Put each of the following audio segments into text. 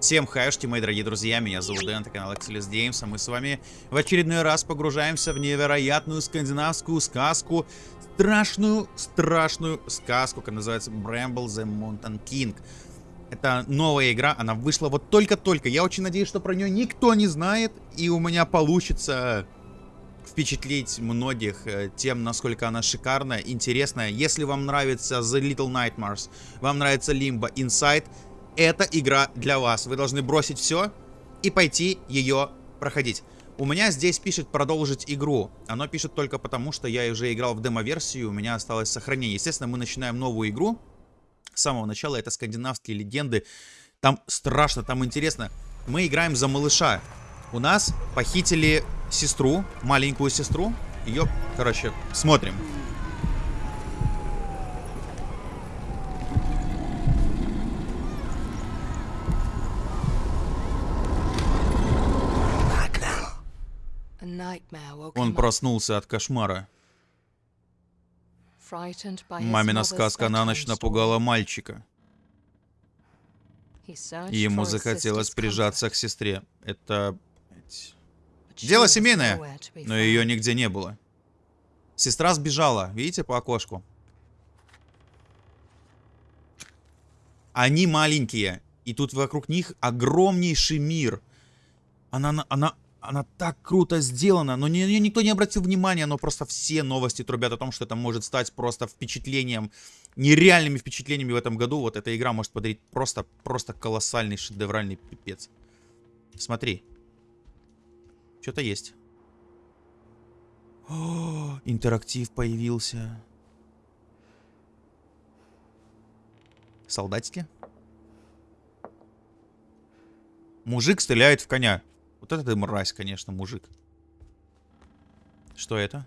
Всем хаюшки, мои дорогие друзья, меня зовут Дэн, это канал Excelis Games, а мы с вами в очередной раз погружаемся в невероятную скандинавскую сказку, страшную, страшную сказку, которая называется Bramble the Mountain King. Это новая игра, она вышла вот только-только, я очень надеюсь, что про нее никто не знает, и у меня получится впечатлить многих э, тем, насколько она шикарная, интересная. Если вам нравится The Little Nightmares, вам нравится Limbo Inside, эта игра для вас. Вы должны бросить все и пойти ее проходить. У меня здесь пишет продолжить игру. Оно пишет только потому, что я уже играл в демо-версию, у меня осталось сохранение. Естественно, мы начинаем новую игру. С самого начала это скандинавские легенды. Там страшно, там интересно. Мы играем за малыша. У нас похитили сестру, маленькую сестру. Ее, короче, смотрим. Он проснулся от кошмара. Мамина сказка на ночь напугала мальчика. И ему захотелось прижаться к сестре. Это... Дело семейное, но ее нигде не было. Сестра сбежала, видите, по окошку. Они маленькие, и тут вокруг них огромнейший мир. Она, она, она так круто сделана, но ни, никто не обратил внимания, но просто все новости трубят о том, что это может стать просто впечатлением, нереальными впечатлениями в этом году. Вот эта игра может подарить просто, просто колоссальный шедевральный пипец. Смотри. Что-то есть. О, интерактив появился. Солдатики? Мужик стреляет в коня. Вот это ты мразь, конечно, мужик. Что это?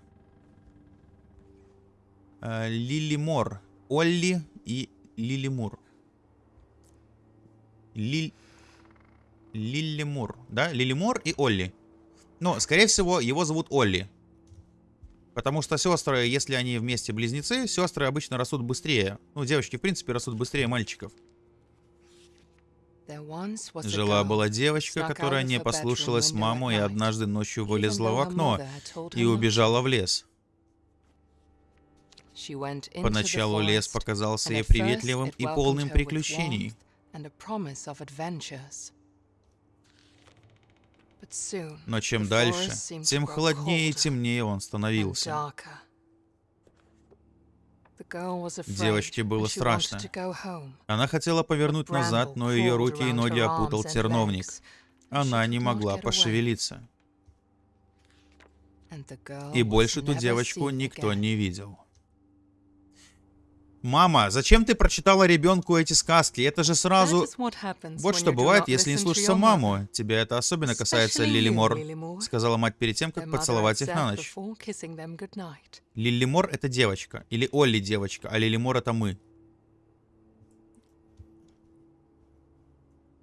Э, Лили Мор. Олли и Лили Мур. Лиль... Лили Мур. Да? Лили Мор и Олли. Но, скорее всего, его зовут Олли. Потому что сестры, если они вместе близнецы, сестры обычно растут быстрее. Ну, девочки, в принципе, растут быстрее мальчиков. Жила-была девочка, которая не послушалась маму и однажды ночью вылезла в окно и убежала в лес. Поначалу лес показался ей приветливым и полным приключений. Но чем дальше, тем холоднее и темнее он становился. Девочке было страшно. Она хотела повернуть назад, но ее руки и ноги опутал терновник. Она не могла пошевелиться. И больше ту девочку никто не видел. Мама, зачем ты прочитала ребенку эти сказки? Это же сразу... Вот что бывает, если не слушаться маму. Тебя это особенно касается, Лили Мор, сказала мать перед тем, как поцеловать их на ночь. Лили Мор это девочка. Или Олли девочка, а Лили Мор это мы.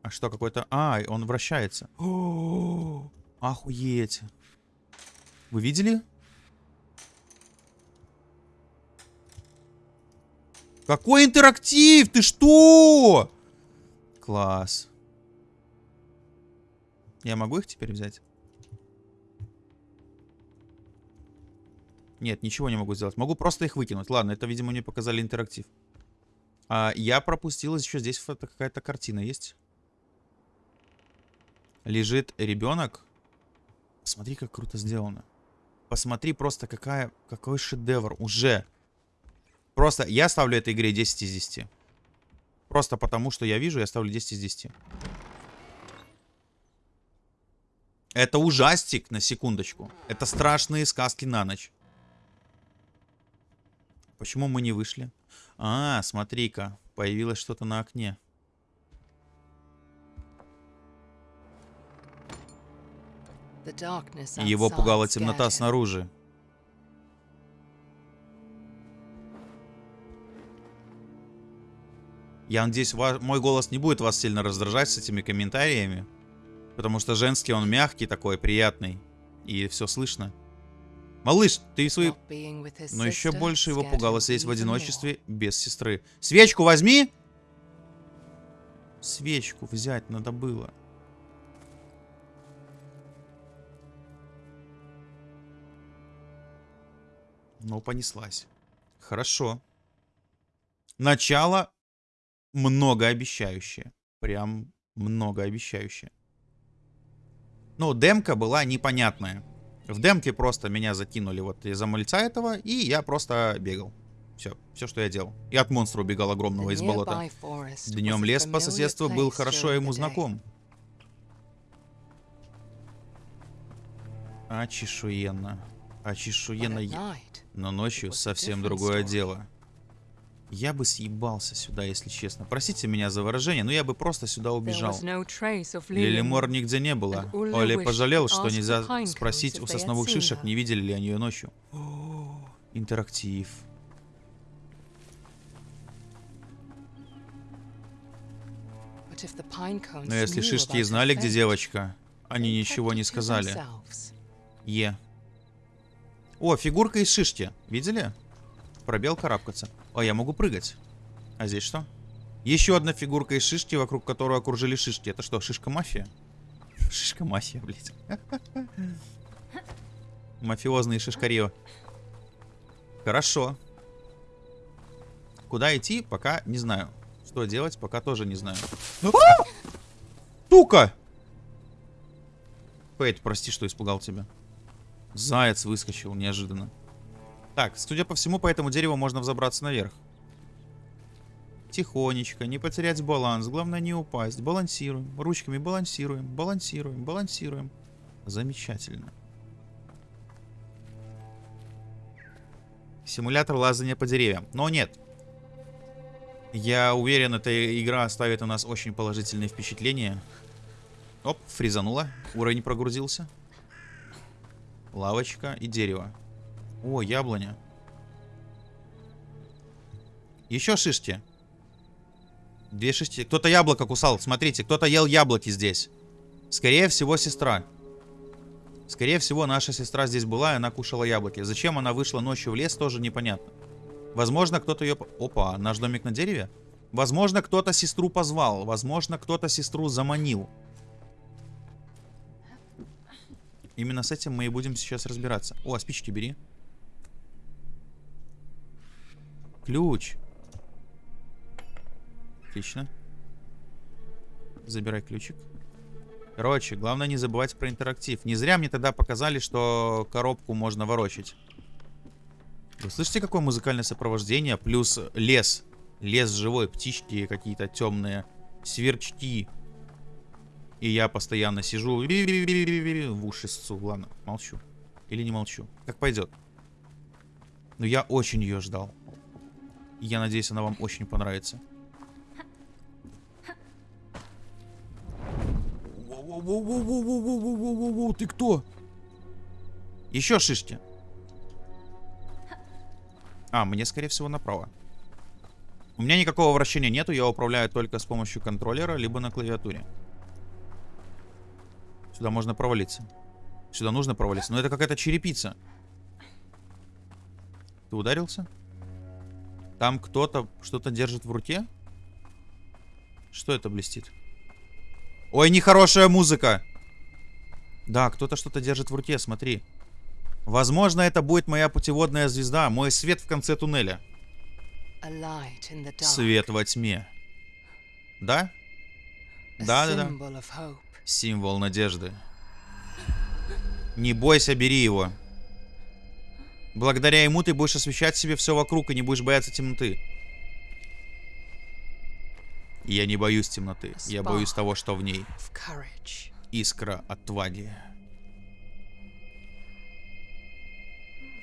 А что, какой-то... А, он вращается. Охуеть. Вы видели? Какой интерактив? Ты что? Класс. Я могу их теперь взять? Нет, ничего не могу сделать. Могу просто их выкинуть. Ладно, это, видимо, мне показали интерактив. А, я пропустил еще здесь какая-то картина есть. Лежит ребенок. Посмотри, как круто сделано. Посмотри просто, какая, какой шедевр уже. Просто я ставлю этой игре 10 из 10. Просто потому, что я вижу, я ставлю 10 из 10. Это ужастик, на секундочку. Это страшные сказки на ночь. Почему мы не вышли? А, смотри-ка, появилось что-то на окне. Его пугала темнота снаружи. Я надеюсь, мой голос не будет вас сильно раздражать с этими комментариями. Потому что женский он мягкий такой, приятный. И все слышно. Малыш, ты свой... Но еще больше его пугало сидеть в одиночестве без сестры. Свечку возьми! Свечку взять надо было. Ну, понеслась. Хорошо. Начало многообещающее. Прям многообещающее. Ну, демка была непонятная. В демке просто меня закинули вот из-за мальца этого, и я просто бегал. Все, все, что я делал. И от монстра убегал огромного из болота. Днем лес по соседству был хорошо ему знаком. Очешуенно. Очешуенно. Но ночью совсем другое дело. Я бы съебался сюда, если честно. Простите меня за выражение, но я бы просто сюда убежал. Лилимор нигде не было. Оли пожалел, что нельзя спросить у сосновых шишек, не видели ли они ее ночью. О, интерактив. Но если шишки знали, где девочка, они ничего не сказали. Е. О, фигурка из шишки. Видели? Пробел карабкаться. О, я могу прыгать. А здесь что? Еще одна фигурка из шишки, вокруг которой окружили шишки. Это что, шишка-мафия? Шишка-мафия, блядь. Мафиозные шишкарио. Хорошо. Куда идти, пока не знаю. Что делать, пока тоже не знаю. Тука! Фейт, прости, что испугал тебя. Заяц выскочил неожиданно. Так, судя по всему, по этому дереву можно взобраться наверх. Тихонечко, не потерять баланс. Главное не упасть. Балансируем. Ручками балансируем, балансируем, балансируем. Замечательно. Симулятор лазания по деревьям. Но нет. Я уверен, эта игра оставит у нас очень положительные впечатления. Оп, фризануло. Уровень прогрузился. Лавочка и дерево. О, яблоня. Еще шишки. Две шишки. Кто-то яблоко кусал. Смотрите, кто-то ел яблоки здесь. Скорее всего, сестра. Скорее всего, наша сестра здесь была, и она кушала яблоки. Зачем она вышла ночью в лес, тоже непонятно. Возможно, кто-то ее... Опа, наш домик на дереве? Возможно, кто-то сестру позвал. Возможно, кто-то сестру заманил. Именно с этим мы и будем сейчас разбираться. О, а спички бери. Ключ. Отлично. Забирай ключик. Короче, главное не забывать про интерактив. Не зря мне тогда показали, что коробку можно ворочать. Вы слышите, какое музыкальное сопровождение? Плюс лес. Лес живой, птички какие-то темные, сверчки. И я постоянно сижу в уши ссу. Ладно, молчу. Или не молчу. Как пойдет. Но я очень ее ждал. Я надеюсь, она вам очень понравится. Ты кто? Еще шишки. А, мне, скорее всего, направо. У меня никакого вращения нету, я управляю только с помощью контроллера, либо на клавиатуре. Сюда можно провалиться. Сюда нужно провалиться. Но это какая-то черепица. Ты ударился? Там кто-то что-то держит в руке? Что это блестит? Ой, нехорошая музыка. Да, кто-то что-то держит в руке, смотри. Возможно, это будет моя путеводная звезда, мой свет в конце туннеля. Свет во тьме. Да? Да, да, да. Символ надежды. Не бойся, бери его. Благодаря ему ты будешь освещать себе все вокруг и не будешь бояться темноты. Я не боюсь темноты. Я боюсь того, что в ней. Искра отваги.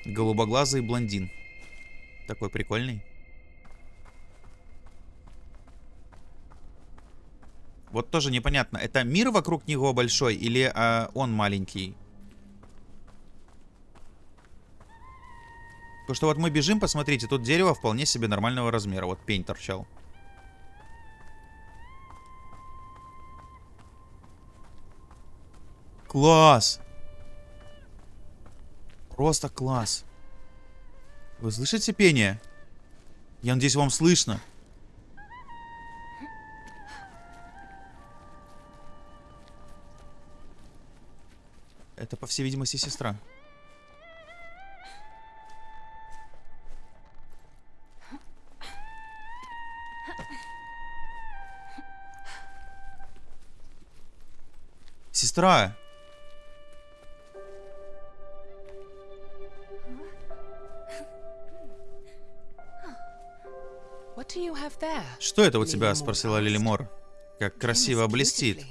Голубоглазый блондин. Такой прикольный. Вот тоже непонятно, это мир вокруг него большой или а, он маленький? Потому что вот мы бежим, посмотрите, тут дерево вполне себе нормального размера. Вот пень торчал. Класс! Просто класс. Вы слышите пение? Я надеюсь, вам слышно. Это, по всей видимости, сестра. Сестра! Что это у тебя? Спросила. Лилимор. Как красиво блестит.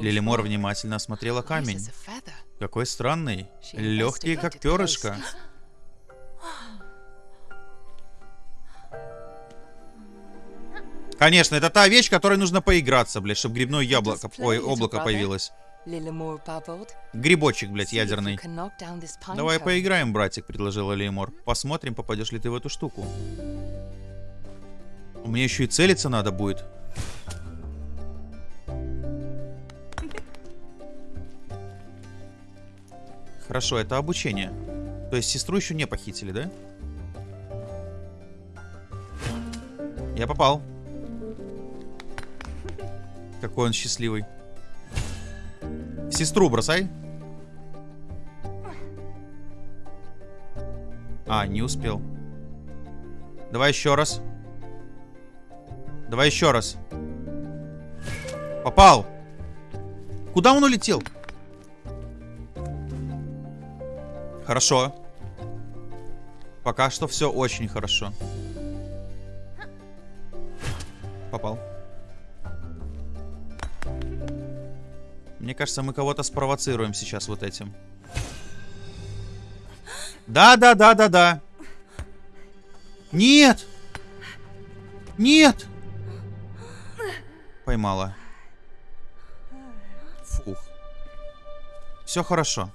Лилимор внимательно осмотрела камень. Какой странный. Легкий, как перышко. Конечно, это та вещь, которой нужно поиграться, блядь, чтобы грибное яблоко, ой, облако появилось. Грибочек, блядь, ядерный. Давай поиграем, братик, предложила Леймор. Посмотрим, попадешь ли ты в эту штуку. Мне еще и целиться надо будет. Хорошо, это обучение. То есть сестру еще не похитили, да? Я попал. Какой он счастливый. Сестру бросай. А, не успел. Давай еще раз. Давай еще раз. Попал. Куда он улетел? Хорошо. Пока что все очень хорошо. Попал. Кажется, мы кого-то спровоцируем сейчас вот этим. Да, да, да, да, да. Нет! Нет! Поймала. Фух. Все хорошо.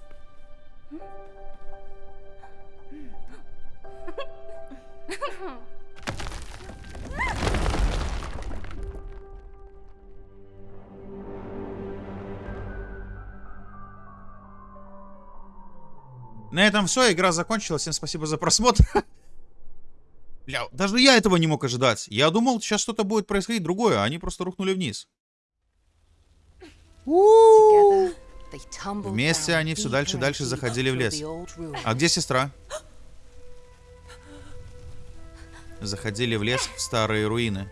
На этом все, игра закончилась. Всем спасибо за просмотр. Бля, даже я этого не мог ожидать. Я думал, сейчас что-то будет происходить другое, а они просто рухнули вниз. Вместе они все дальше и дальше заходили в лес. А где сестра? Заходили в лес в старые руины.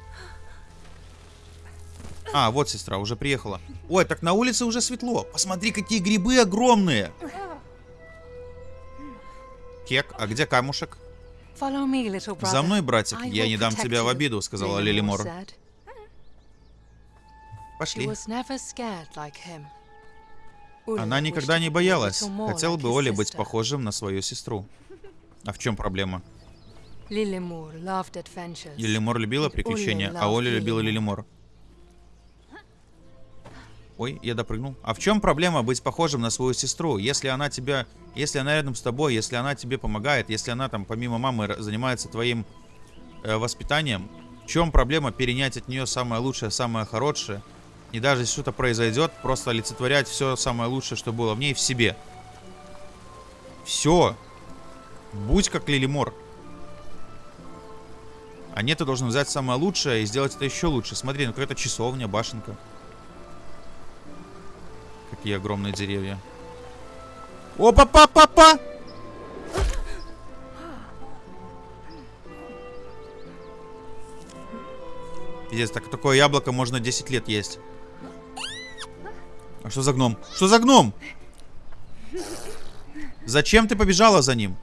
А, вот сестра, уже приехала. Ой, так на улице уже светло. Посмотри, какие грибы огромные. Кек, а где камушек? За мной, братик, я не дам тебя в обиду, сказала Лилимор. Пошли. Она никогда не боялась. Хотел бы Оля быть похожим на свою сестру. А в чем проблема? Лилимор любила приключения, а Оля любила Лилимор. Ой, я допрыгнул. А в чем проблема быть похожим на свою сестру? Если она тебя, если она рядом с тобой, если она тебе помогает, если она там помимо мамы занимается твоим э, воспитанием, в чем проблема перенять от нее самое лучшее, самое хорошее? И даже если что-то произойдет, просто олицетворять все самое лучшее, что было в ней, в себе. Все. Будь как Лилимор. А нет, ты должен взять самое лучшее и сделать это еще лучше. Смотри, ну какая-то часовня, башенка. Какие огромные деревья. Опа-па-па-па! Пиздец, так такое яблоко можно 10 лет есть. А что за гном? Что за гном? Зачем ты побежала за ним?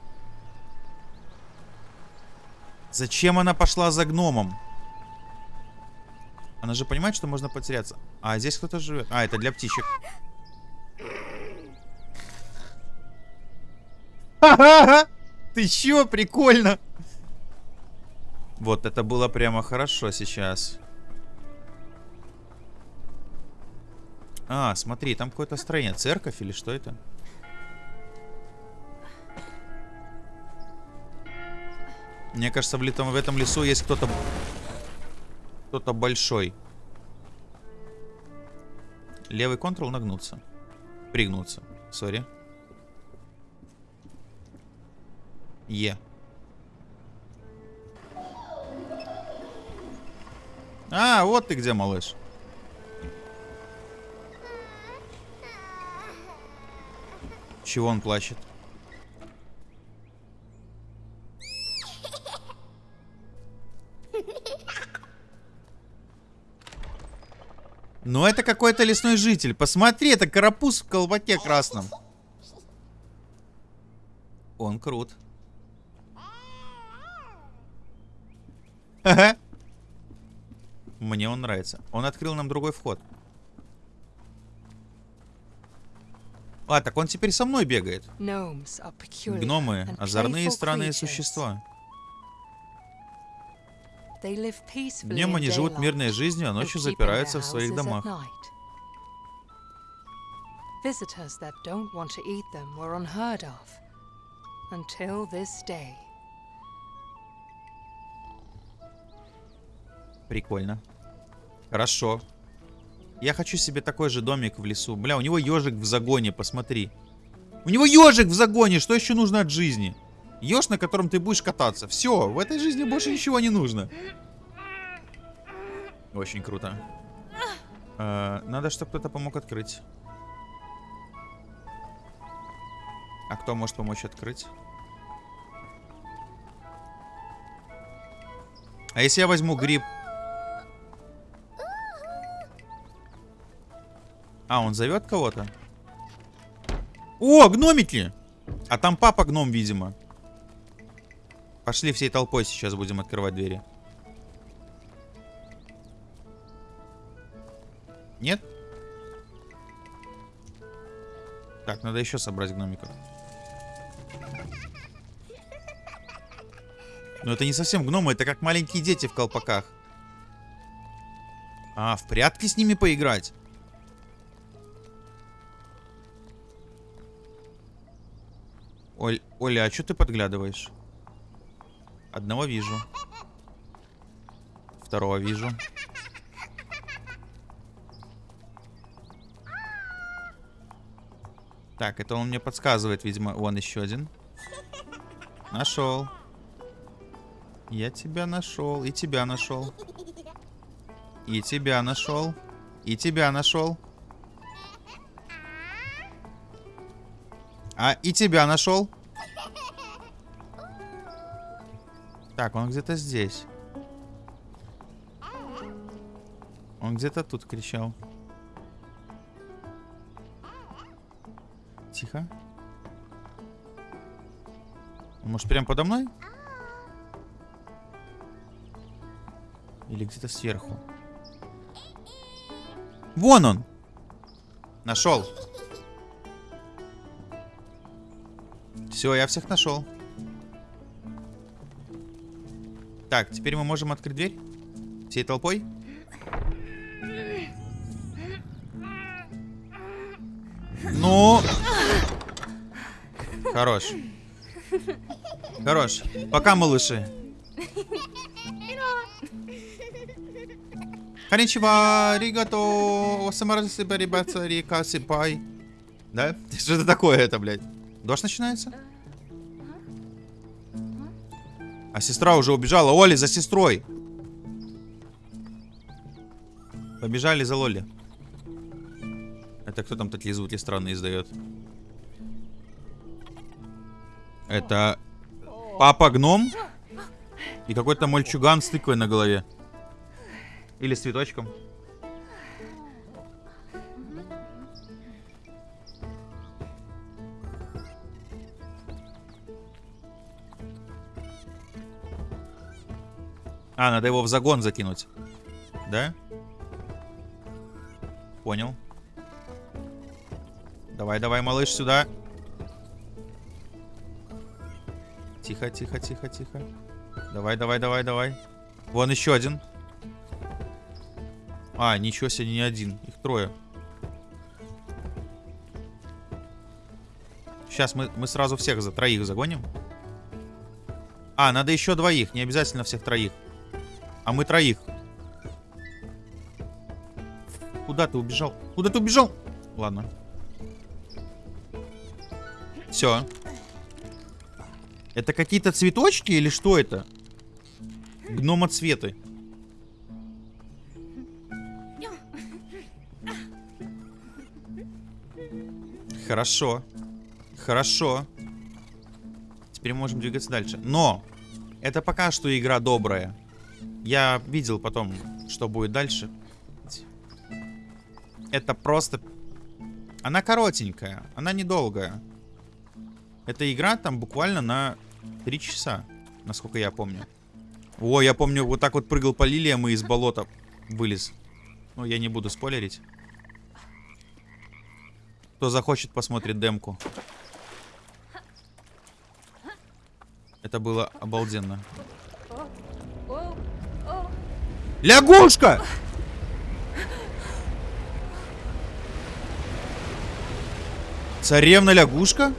Зачем она пошла за гномом? Она же понимает, что можно потеряться. А здесь кто-то живет. А, это для птичек. Ха-ха-ха! Ты чё? Прикольно! Вот это было прямо хорошо сейчас. А, смотри, там какое-то строение. Церковь или что это? Мне кажется, в, летом, в этом лесу есть кто-то... Кто-то большой. Левый контрол нагнуться. Пригнуться. Сори. Е. А, вот ты где, малыш. Чего он плачет? Ну, это какой-то лесной житель. Посмотри, это карапуз в колпаке красном. Он крут. Ага. Мне он нравится. Он открыл нам другой вход. А, так он теперь со мной бегает. Гномы озорные странные существа. Днем они живут мирной жизнью, а ночью запираются в своих домах. night. Visitors that don't want to eat them were unheard of until this day. Прикольно. Хорошо. Я хочу себе такой же домик в лесу. Бля, у него ежик в загоне, посмотри. У него ежик в загоне, что еще нужно от жизни? Еж, на котором ты будешь кататься. Все, в этой жизни больше ничего не нужно. Очень круто. Э, надо, чтобы кто-то помог открыть. А кто может помочь открыть? А если я возьму гриб? А, он зовет кого-то? О, гномики! А там папа гном, видимо. Пошли всей толпой сейчас будем открывать двери. Нет? Так, надо еще собрать гномиков. Но это не совсем гномы, это как маленькие дети в колпаках. А, в прятки с ними поиграть? Оль, Оля, а что ты подглядываешь? Одного вижу. Второго вижу. Так, это он мне подсказывает, видимо. Вон еще один. Нашел. Я тебя нашел. И тебя нашел. И тебя нашел. И тебя нашел. А, и тебя нашел. Так, он где-то здесь. Он где-то тут кричал. Тихо. Может, прям подо мной? Или где-то сверху? Вон он! Нашел. Все, я всех нашел. Так, теперь мы можем открыть дверь? Всей толпой? Ну... Хорош. Хорош. Пока, малыши. Коничева, ригато, осамарасиба, ребята, река, сипай. Да? Что это такое это, блядь? Дождь начинается? А сестра уже убежала. Оли, за сестрой. Побежали за Лоли. Это кто там такие звуки странные издает? Это папа гном и какой-то мальчуган с тыквой на голове. Или с цветочком. А, надо его в загон закинуть. Да? Понял. Давай, давай, малыш, сюда. Тихо, тихо, тихо, тихо. Давай, давай, давай, давай. Вон еще один. А, ничего себе, не один. Их трое. Сейчас мы, мы сразу всех за троих загоним. А, надо еще двоих. Не обязательно всех троих. А мы троих. Куда ты убежал? Куда ты убежал? Ладно. Все. Это какие-то цветочки или что это? Гнома цветы. Хорошо. Хорошо. Теперь можем двигаться дальше. Но! Это пока что игра добрая. Я видел потом, что будет дальше. Это просто... Она коротенькая. Она недолгая. Эта игра там буквально на 3 часа. Насколько я помню. О, я помню, вот так вот прыгал по лилиям и из болота вылез. Ну, я не буду спойлерить. Кто захочет, посмотрит демку. Это было обалденно. Лягушка! Царевна лягушка?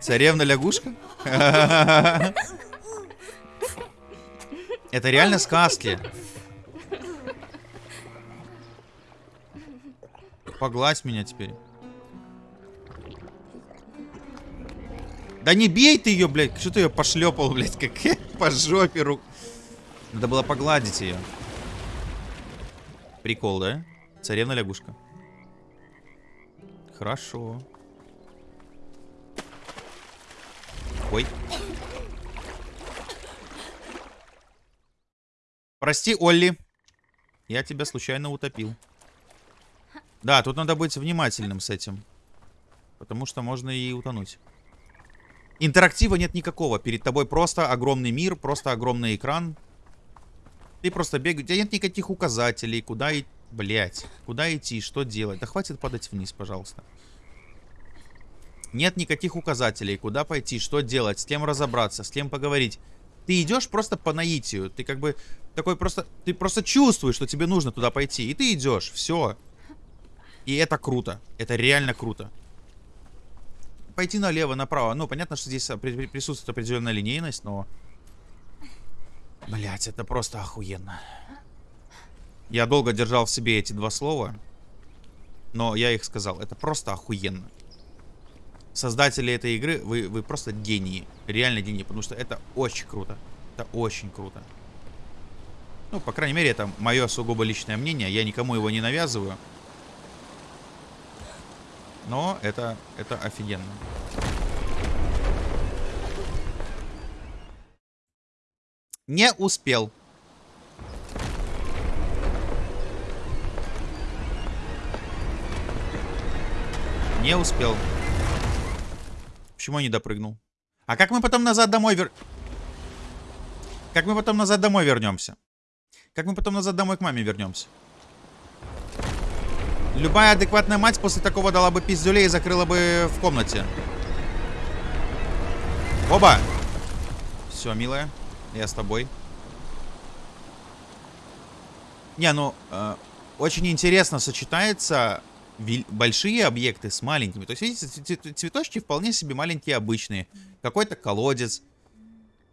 Царевна лягушка? Это реально сказки. Погладь меня теперь. Да не бей ты ее, блядь. Что ты ее пошлепал, блядь, как по жопе рук. Надо было погладить ее. Прикол, да? Царевна лягушка. Хорошо. Ой. Прости, Олли. Я тебя случайно утопил. Да, тут надо быть внимательным с этим. Потому что можно и утонуть. Интерактива нет никакого. Перед тобой просто огромный мир, просто огромный экран. Ты просто бегаешь. У тебя нет никаких указателей, куда идти. Блять, куда идти, что делать. Да хватит падать вниз, пожалуйста. Нет никаких указателей, куда пойти, что делать, с кем разобраться, с кем поговорить. Ты идешь просто по наитию. Ты как бы такой просто... Ты просто чувствуешь, что тебе нужно туда пойти. И ты идешь. Все. И это круто. Это реально круто. Пойти налево, направо. Ну, понятно, что здесь присутствует определенная линейность, но... Блять, это просто охуенно. Я долго держал в себе эти два слова. Но я их сказал. Это просто охуенно. Создатели этой игры, вы, вы просто гении. Реально гении. Потому что это очень круто. Это очень круто. Ну, по крайней мере, это мое сугубо личное мнение. Я никому его не навязываю. Но это, это офигенно. Не успел. Не успел. Почему я не допрыгнул? А как мы потом назад домой вер... Как мы потом назад домой вернемся? Как мы потом назад домой к маме вернемся? Любая адекватная мать после такого дала бы пиздюлей и закрыла бы в комнате. Оба! Все, милая, я с тобой. Не, ну, э, очень интересно сочетается большие объекты с маленькими. То есть, видите, цветочки вполне себе маленькие, обычные. Какой-то колодец,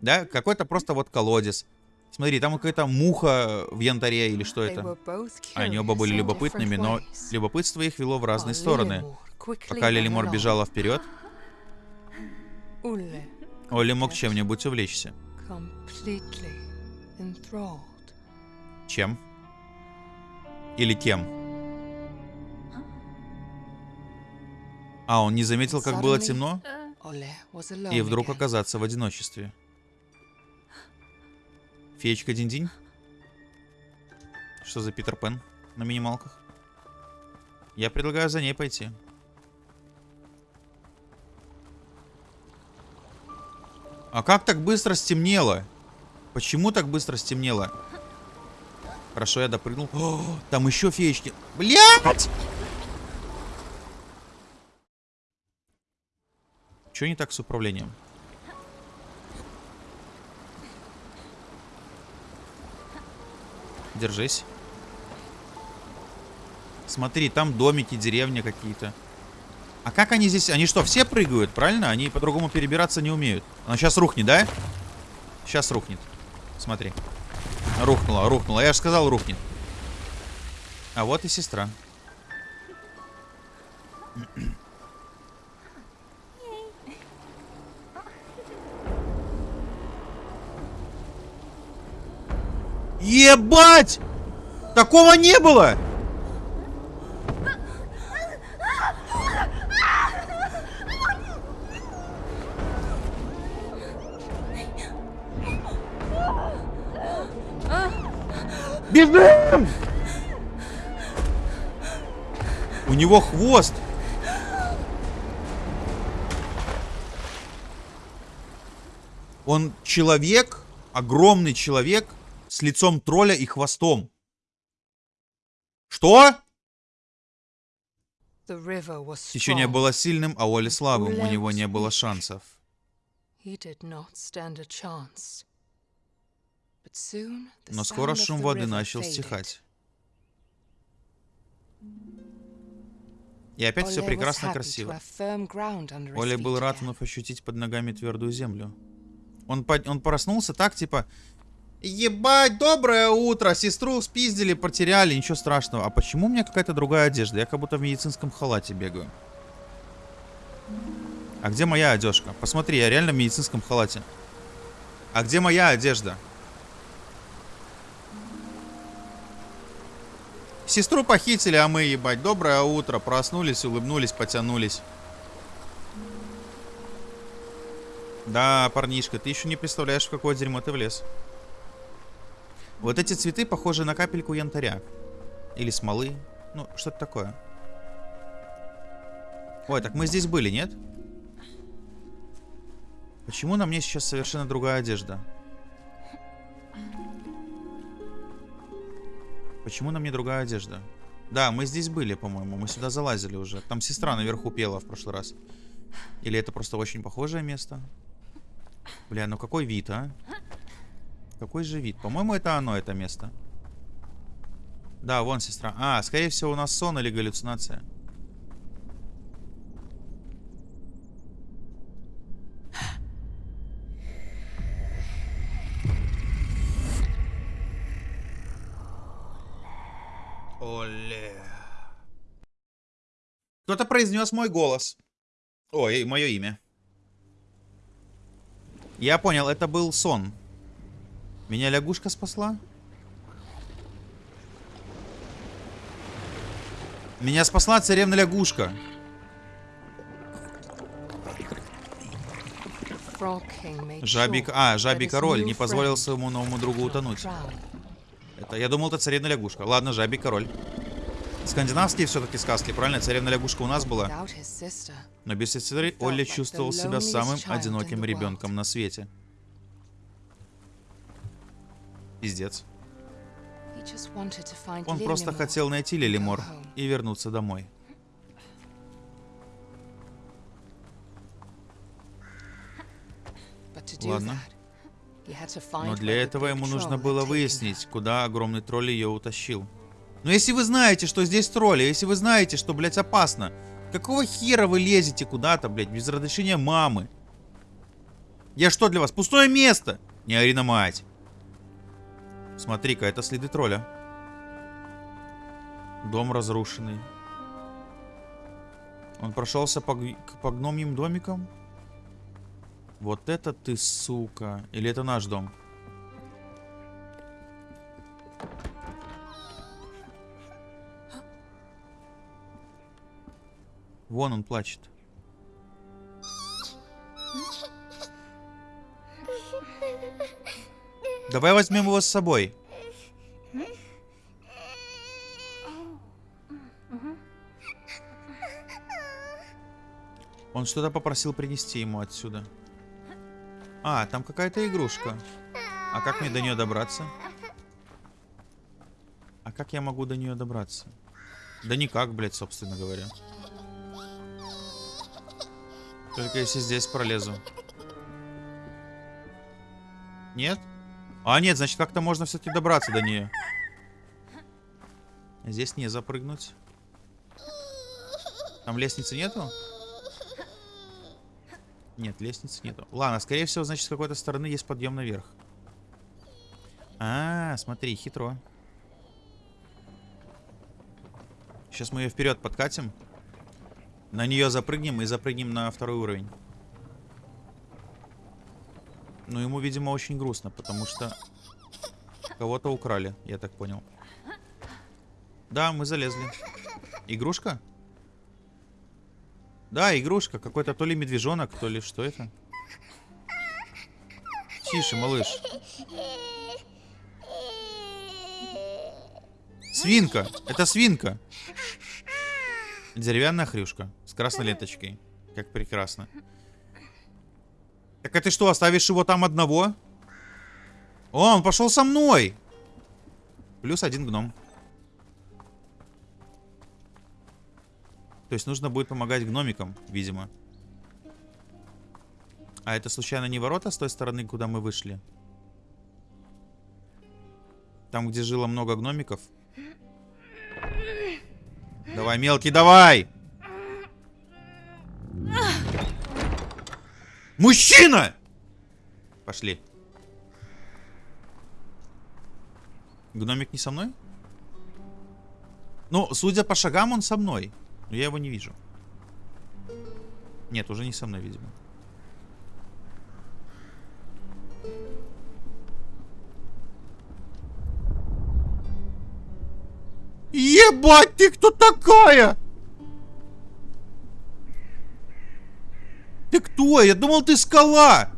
да, какой-то просто вот колодец. Смотри, там какая-то муха в янтаре или что это. Они оба были любопытными, но любопытство их вело в разные стороны. Пока Лилимор бежала вперед, Олли мог чем-нибудь увлечься. Чем? Или кем? А, он не заметил, как было темно? И вдруг оказаться в одиночестве. Феечка Динь-Динь? Что за Питер Пен на минималках? Я предлагаю за ней пойти. А как так быстро стемнело? Почему так быстро стемнело? Хорошо, я допрыгнул. О, там еще феечки. Блять! Что не так с управлением? Держись. Смотри, там домики, деревня какие-то. А как они здесь? Они что, все прыгают, правильно? Они по-другому перебираться не умеют. Она сейчас рухнет, да? Сейчас рухнет. Смотри. Рухнула, рухнула. Я же сказал, рухнет. А вот и сестра. Ебать! Такого не было! Бежим! У него хвост. Он человек, огромный человек с лицом тролля и хвостом. Что? Течение было сильным, а Оли слабым. У него не было шансов. Но скоро шум воды начал стихать. И опять все прекрасно красиво. Оля был рад вновь ощутить под ногами твердую землю. Он, под- он проснулся так, типа... Ебать, доброе утро! Сестру спиздили, потеряли, ничего страшного. А почему у меня какая-то другая одежда? Я как будто в медицинском халате бегаю. А где моя одежка? Посмотри, я реально в медицинском халате. А где моя одежда? Сестру похитили, а мы, ебать, доброе утро. Проснулись, улыбнулись, потянулись. Да, парнишка, ты еще не представляешь, в какое дерьмо ты влез. Вот эти цветы похожи на капельку янтаря. Или смолы. Ну, что-то такое. Ой, так мы здесь были, нет? Почему на мне сейчас совершенно другая одежда? Почему на мне другая одежда? Да, мы здесь были, по-моему. Мы сюда залазили уже. Там сестра наверху пела в прошлый раз. Или это просто очень похожее место? Бля, ну какой вид, а? Какой же вид? По-моему, это оно, это место. Да, вон сестра. А, скорее всего, у нас сон или галлюцинация. Оле. Кто-то произнес мой голос. Ой, мое имя. Я понял, это был сон. Меня лягушка спасла? Меня спасла царевна лягушка. Sure А, жабий король не позволил своему новому другу утонуть. Это, я думал, это царевна лягушка. Ладно, жабий король. Скандинавские все-таки сказки, правильно? Царевна лягушка у нас была. Но без сестры Олли чувствовал себя самым одиноким ребенком на свете. Пиздец. Он просто хотел найти Лилимор и вернуться домой. Ладно. Но для этого ему нужно было выяснить, куда огромный тролль ее утащил. Но если вы знаете, что здесь тролли, если вы знаете, что, блядь, опасно, какого хера вы лезете куда-то, блядь, без разрешения мамы? Я что для вас? Пустое место! Не ори на мать. Смотри-ка, это следы тролля. Дом разрушенный. Он прошелся по, по гномьим домикам? Вот это ты, сука. Или это наш дом? Вон он плачет. Давай возьмем его с собой. Он что-то попросил принести ему отсюда. А, там какая-то игрушка. А как мне до нее добраться? А как я могу до нее добраться? Да никак, блядь, собственно говоря. Только если здесь пролезу. Нет? А, нет, значит, как-то можно все-таки добраться до нее. Здесь не запрыгнуть. Там лестницы нету? Нет, лестницы нету. Ладно, скорее всего, значит, с какой-то стороны есть подъем наверх. А, смотри, хитро. Сейчас мы ее вперед подкатим. На нее запрыгнем и запрыгнем на второй уровень. Но ему, видимо, очень грустно, потому что... Кого-то украли, я так понял. Да, мы залезли. Игрушка? Да, игрушка. Какой-то то ли медвежонок, то ли что это. Тише, малыш. Свинка. Это свинка. Деревянная хрюшка. С красной ленточкой. Как прекрасно. Так а ты что, оставишь его там одного? О, он пошел со мной. Плюс один гном. То есть нужно будет помогать гномикам, видимо. А это случайно не ворота с той стороны, куда мы вышли? Там, где жило много гномиков? Давай, мелкий, давай! Мужчина! Пошли. Гномик не со мной? Ну, судя по шагам, он со мной. Но я его не вижу. Нет, уже не со мной, видимо. Ебать, ты кто такая? Ты кто? Я думал, ты скала.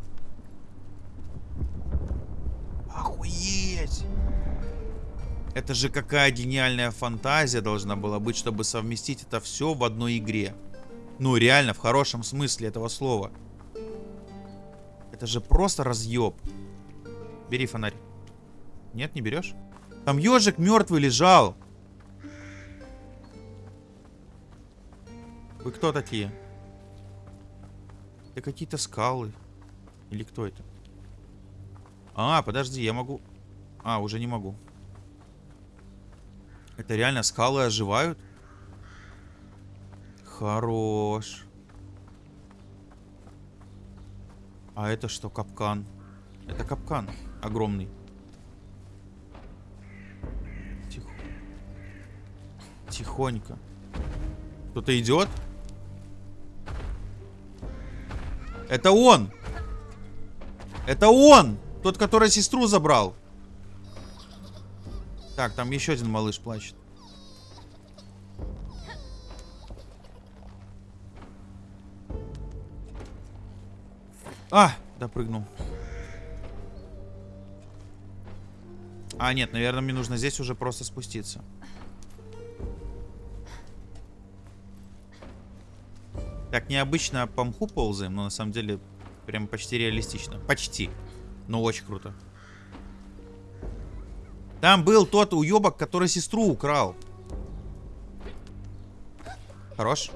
Охуеть. Это же какая гениальная фантазия должна была быть, чтобы совместить это все в одной игре. Ну, реально, в хорошем смысле этого слова. Это же просто разъеб. Бери фонарь. Нет, не берешь? Там ежик мертвый лежал. Вы кто такие? Это какие-то скалы. Или кто это? А, подожди, я могу... А, уже не могу. Это реально скалы оживают? Хорош. А это что, капкан? Это капкан огромный. Тихо. Тихонько. Кто-то идет? Это он! Это он! Тот, который сестру забрал. Так, там еще один малыш плачет. А, допрыгнул. А, нет, наверное, мне нужно здесь уже просто спуститься. Так, необычно по мху ползаем, но на самом деле прям почти реалистично. Почти. Но очень круто. Там был тот уебок, который сестру украл. Хорош.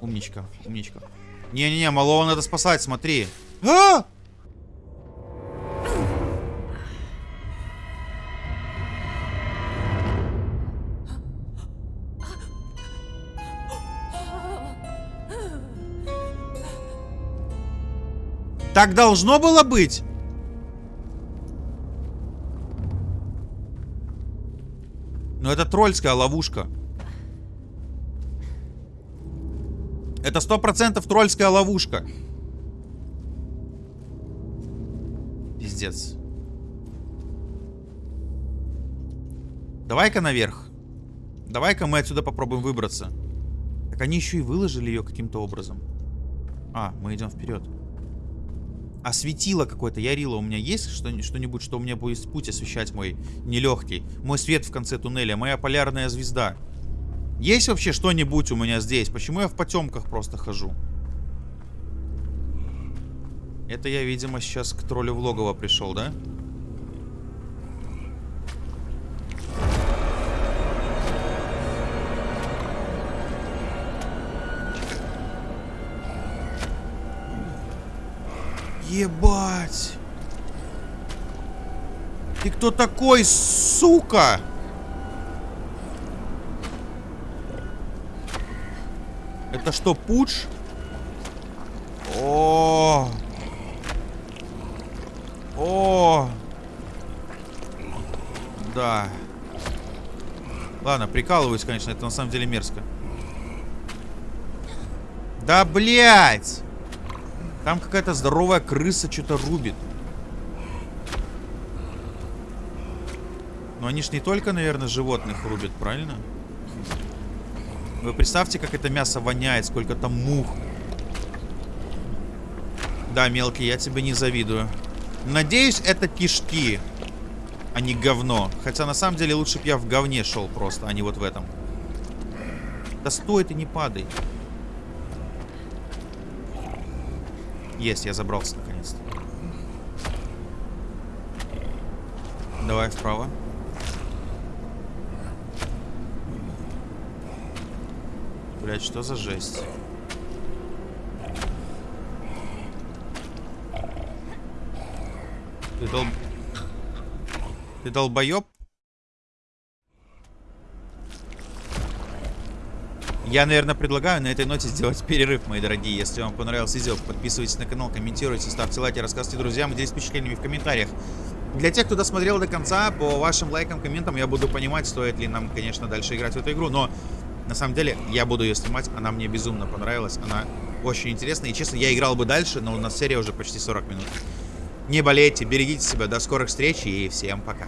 Умничка, умничка. Не-не-не, малого надо спасать, смотри. А! Так должно было быть? Но это тролльская ловушка. Это сто процентов тролльская ловушка. Пиздец. Давай-ка наверх. Давай-ка мы отсюда попробуем выбраться. Так они еще и выложили ее каким-то образом. А, мы идем вперед. А светило какое-то, Ярила, у меня есть что-нибудь, что у меня будет путь освещать мой нелегкий? Мой свет в конце туннеля, моя полярная звезда. Есть вообще что-нибудь у меня здесь? Почему я в потемках просто хожу? Это я, видимо, сейчас к троллю в логово пришел, да? Ебать! Ты кто такой, сука? Это что, пуч? О, о, да. Ладно, прикалываюсь, конечно, это на самом деле мерзко. Да, блядь! Там какая-то здоровая крыса что-то рубит. Но они ж не только, наверное, животных рубят, правильно? Вы представьте, как это мясо воняет, сколько там мух. Да, мелкий, я тебе не завидую. Надеюсь, это кишки, а не говно. Хотя, на самом деле, лучше бы я в говне шел просто, а не вот в этом. Да стой ты, не падай. Есть, я забрался наконец-то. Давай вправо. Блять, что за жесть? Ты дол... Ты долбоеб? Я, наверное, предлагаю на этой ноте сделать перерыв, мои дорогие. Если вам понравилось видео, подписывайтесь на канал, комментируйте, ставьте лайки, рассказывайте друзьям, делитесь впечатлениями в комментариях. Для тех, кто досмотрел до конца, по вашим лайкам, комментам, я буду понимать, стоит ли нам, конечно, дальше играть в эту игру. Но, на самом деле, я буду ее снимать. Она мне безумно понравилась. Она очень интересная. И, честно, я играл бы дальше, но у нас серия уже почти 40 минут. Не болейте, берегите себя. До скорых встреч и всем пока.